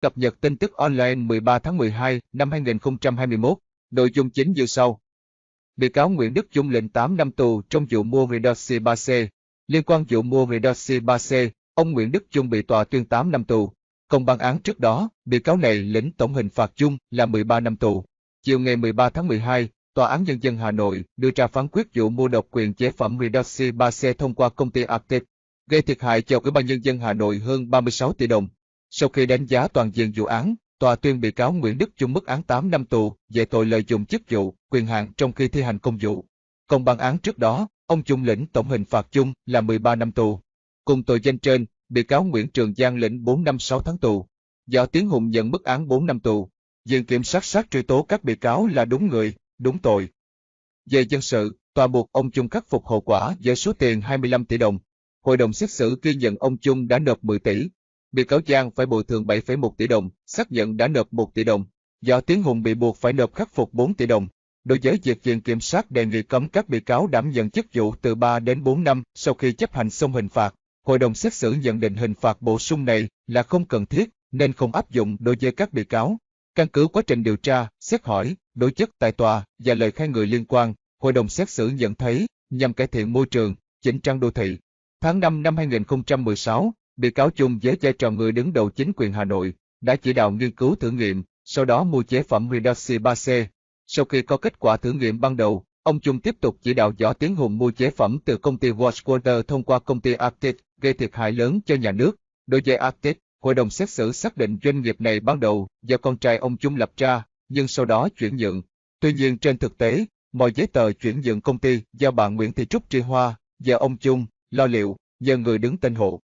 Cập nhật tin tức online 13 tháng 12 năm 2021, nội dung chính như sau. Bị cáo Nguyễn Đức Trung lệnh 8 năm tù trong vụ mua Redoxy 3C. Liên quan vụ mua Redoxy 3C, ông Nguyễn Đức Trung bị tòa tuyên 8 năm tù. Công bản án trước đó, bị cáo này lĩnh tổng hình phạt chung là 13 năm tù. Chiều ngày 13 tháng 12, Tòa án Nhân dân Hà Nội đưa ra phán quyết vụ mua độc quyền chế phẩm Redoxy 3C thông qua công ty Arctic, gây thiệt hại cho Ủy ban Nhân dân Hà Nội hơn 36 tỷ đồng. Sau khi đánh giá toàn diện vụ án, tòa tuyên bị cáo Nguyễn Đức Trung mức án 8 năm tù về tội lợi dụng chức vụ, quyền hạn trong khi thi hành công vụ. Còn bản án trước đó, ông Trung lĩnh tổng hình phạt chung là 13 năm tù. Cùng tội danh trên, bị cáo Nguyễn Trường Giang lĩnh 4 năm 6 tháng tù. Võ Tiến Hùng nhận mức án 4 năm tù. Viện kiểm sát sát truy tố các bị cáo là đúng người, đúng tội. Về dân sự, tòa buộc ông Trung khắc phục hậu quả với số tiền 25 tỷ đồng. Hội đồng xét xử ghi nhận ông Trung đã nộp 10 tỷ, bị cáo Giang phải bồi thường 7,1 tỷ đồng, xác nhận đã nộp 1 tỷ đồng. Do Tiến Hùng bị buộc phải nộp khắc phục 4 tỷ đồng. Đối với việc viện kiểm sát đề nghị cấm các bị cáo đảm nhận chức vụ từ 3 đến 4 năm sau khi chấp hành xong hình phạt, hội đồng xét xử nhận định hình phạt bổ sung này là không cần thiết nên không áp dụng đối với các bị cáo. Căn cứ quá trình điều tra, xét hỏi, đối chất tại tòa và lời khai người liên quan, hội đồng xét xử nhận thấy nhằm cải thiện môi trường, chỉnh trang đô thị. Tháng 5 năm 2016, bị cáo chung với vai trò người đứng đầu chính quyền Hà Nội, đã chỉ đạo nghiên cứu thử nghiệm, sau đó mua chế phẩm Redoxy 3C. Sau khi có kết quả thử nghiệm ban đầu, ông Trung tiếp tục chỉ đạo Võ Tiến Hùng mua chế phẩm từ công ty Watchwater thông qua công ty Arctic, gây thiệt hại lớn cho nhà nước. Đối với Arctic, hội đồng xét xử xác định doanh nghiệp này ban đầu do con trai ông Trung lập ra, nhưng sau đó chuyển nhượng. Tuy nhiên trên thực tế, mọi giấy tờ chuyển nhượng công ty do bà Nguyễn Thị Trúc Tri Hoa và ông Trung lo liệu nhờ người đứng tên hộ.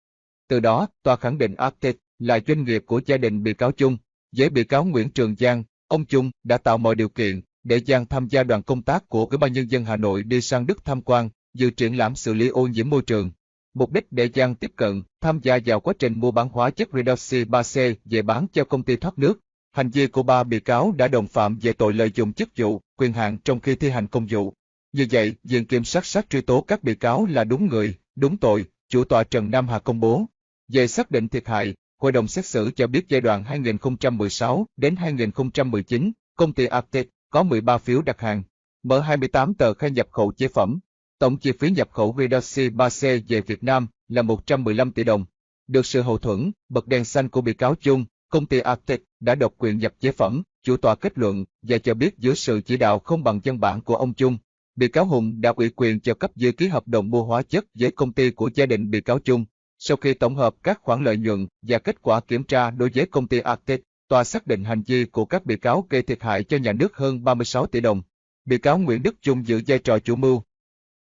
Từ đó, tòa khẳng định Arctic là doanh nghiệp của gia đình bị cáo Chung. Với bị cáo Nguyễn Trường Giang, ông Chung đã tạo mọi điều kiện để Giang tham gia đoàn công tác của Ủy ban Nhân dân Hà Nội đi sang Đức tham quan, dự triển lãm xử lý ô nhiễm môi trường. Mục đích để Giang tiếp cận, tham gia vào quá trình mua bán hóa chất Redoxy 3C về bán cho công ty thoát nước. Hành vi của ba bị cáo đã đồng phạm về tội lợi dụng chức vụ, quyền hạn trong khi thi hành công vụ. Như vậy, Viện Kiểm sát sát truy tố các bị cáo là đúng người, đúng tội, chủ tọa Trần Nam Hà công bố. Về xác định thiệt hại, Hội đồng xét xử cho biết giai đoạn 2016 đến 2019, công ty Arctic có 13 phiếu đặt hàng, mở 28 tờ khai nhập khẩu chế phẩm. Tổng chi phí nhập khẩu Redoxy 3C về Việt Nam là 115 tỷ đồng. Được sự hậu thuẫn, bật đèn xanh của bị cáo chung, công ty Arctic đã độc quyền nhập chế phẩm, chủ tòa kết luận và cho biết dưới sự chỉ đạo không bằng văn bản của ông Chung, bị cáo Hùng đã ủy quyền cho cấp dưới ký hợp đồng mua hóa chất với công ty của gia đình bị cáo Chung. Sau khi tổng hợp các khoản lợi nhuận và kết quả kiểm tra đối với công ty Arctic, tòa xác định hành vi của các bị cáo gây thiệt hại cho nhà nước hơn 36 tỷ đồng. Bị cáo Nguyễn Đức Trung giữ vai trò chủ mưu.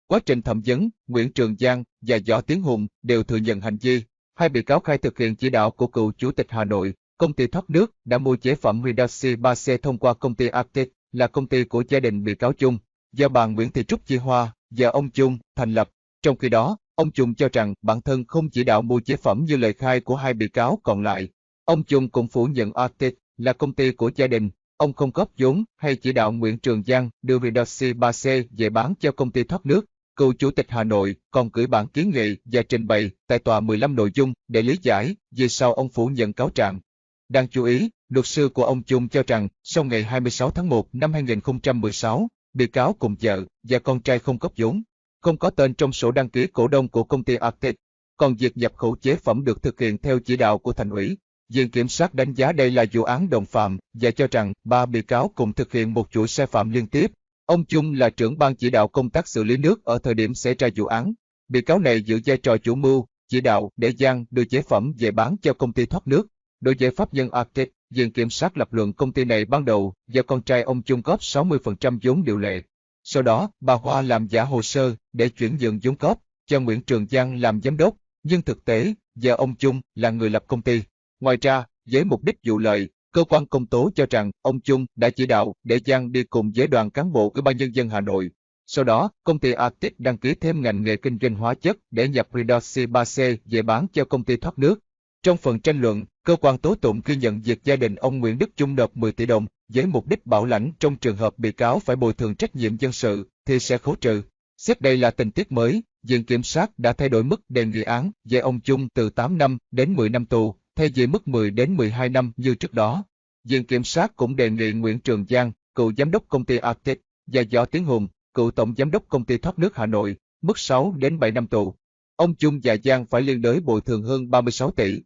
Quá trình thẩm vấn, Nguyễn Trường Giang và Võ Tiến Hùng đều thừa nhận hành vi. Hai bị cáo khai thực hiện chỉ đạo của cựu chủ tịch Hà Nội, công ty thoát nước đã mua chế phẩm Redoxy 3C thông qua công ty Arctic, là công ty của gia đình bị cáo Chung, do bà Nguyễn Thị Trúc Chi Hoa và ông Chung thành lập. Trong khi đó, Ông Chung cho rằng bản thân không chỉ đạo mua chế phẩm như lời khai của hai bị cáo còn lại. Ông Chung cũng phủ nhận Arctic là công ty của gia đình, ông không góp vốn hay chỉ đạo Nguyễn Trường Giang đưa Redoxy 3C về bán cho công ty thoát nước. Cựu Chủ tịch Hà Nội còn gửi bản kiến nghị và trình bày tại tòa 15 nội dung để lý giải vì sao ông phủ nhận cáo trạng. Đáng chú ý, luật sư của ông Trung cho rằng sau ngày 26 tháng 1 năm 2016, bị cáo cùng vợ và con trai không góp vốn, không có tên trong sổ đăng ký cổ đông của công ty Arctic. Còn việc nhập khẩu chế phẩm được thực hiện theo chỉ đạo của thành ủy. Viện kiểm sát đánh giá đây là vụ án đồng phạm và cho rằng ba bị cáo cùng thực hiện một chuỗi sai phạm liên tiếp. Ông Chung là trưởng ban chỉ đạo công tác xử lý nước ở thời điểm xảy ra vụ án. Bị cáo này giữ vai trò chủ mưu, chỉ đạo để Giang đưa chế phẩm về bán cho công ty thoát nước. Đối với pháp nhân Arctic, Viện kiểm sát lập luận công ty này ban đầu do con trai ông Chung góp 60% vốn điều lệ. Sau đó, bà Hoa làm giả hồ sơ để chuyển nhượng vốn góp cho Nguyễn Trường Giang làm giám đốc, nhưng thực tế, giờ ông Chung là người lập công ty. Ngoài ra, với mục đích vụ lợi, cơ quan công tố cho rằng ông Chung đã chỉ đạo để Giang đi cùng với đoàn cán bộ Ủy ban nhân dân Hà Nội. Sau đó, công ty Arctic đăng ký thêm ngành nghề kinh doanh hóa chất để nhập Redoxy 3C về bán cho công ty thoát nước. Trong phần tranh luận, cơ quan tố tụng ghi nhận việc gia đình ông Nguyễn Đức Chung nộp 10 tỷ đồng với mục đích bảo lãnh trong trường hợp bị cáo phải bồi thường trách nhiệm dân sự thì sẽ khấu trừ. Xét đây là tình tiết mới, Viện Kiểm sát đã thay đổi mức đề nghị án về ông Chung từ 8 năm đến 10 năm tù. thay vì mức 10 đến 12 năm như trước đó. Viện Kiểm sát cũng đề nghị Nguyễn Trường Giang, cựu giám đốc công ty Arctic, và Võ Tiến Hùng, cựu tổng giám đốc công ty thoát nước Hà Nội, mức 6 đến 7 năm tù. Ông Chung và Giang phải liên đới bồi thường hơn 36 tỷ.